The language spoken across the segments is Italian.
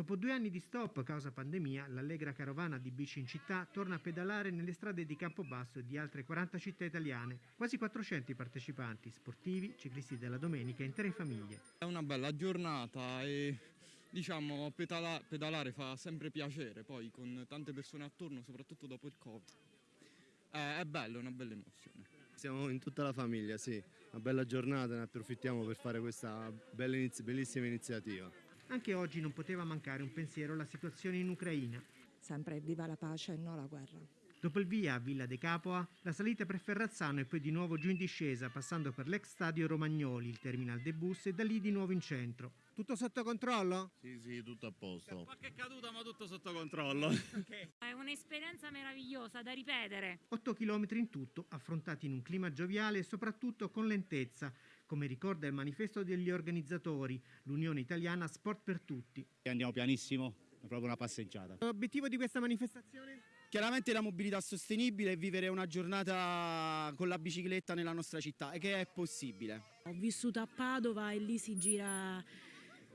Dopo due anni di stop causa pandemia, l'allegra carovana di bici in città torna a pedalare nelle strade di Campobasso e di altre 40 città italiane. Quasi 400 i partecipanti, sportivi, ciclisti della domenica e intere famiglie. È una bella giornata e diciamo pedala- pedalare fa sempre piacere, poi con tante persone attorno, soprattutto dopo il Covid. È bello, è una bella emozione. Siamo in tutta la famiglia, sì. Una bella giornata, ne approfittiamo per fare questa bellissima iniziativa. Anche oggi non poteva mancare un pensiero alla situazione in Ucraina. Sempre viva la pace e non la guerra. Dopo il via a Villa De Capoa, la salita per Ferrazzano e poi di nuovo giù in discesa, passando per l'ex stadio Romagnoli, il terminal dei bus e da lì di nuovo in centro. Tutto sotto controllo? Sì, sì, tutto a posto. Qualche caduta ma tutto sotto controllo. È un'esperienza meravigliosa da ripetere. 8 km in tutto, affrontati in un clima gioviale e soprattutto con lentezza, come ricorda il manifesto degli organizzatori, l'Unione Italiana Sport per Tutti. Andiamo pianissimo, è proprio una passeggiata. L'obiettivo di questa manifestazione? Chiaramente la mobilità sostenibile e vivere una giornata con la bicicletta nella nostra città e che è possibile. Ho vissuto a Padova e lì si gira,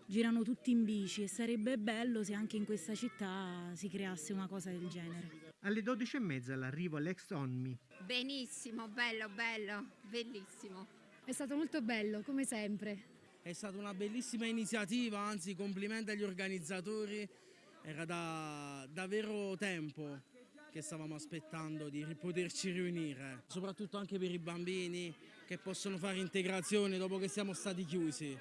girano tutti in bici e sarebbe bello se anche in questa città si creasse una cosa del genere. Alle 12.30 l'arrivo all'ex Onmi. Benissimo, bello, bello, bellissimo. È stato molto bello, come sempre. È stata una bellissima iniziativa, anzi complimenti agli organizzatori, era da davvero tempo che stavamo aspettando di poterci riunire, soprattutto anche per i bambini che possono fare integrazione dopo che siamo stati chiusi.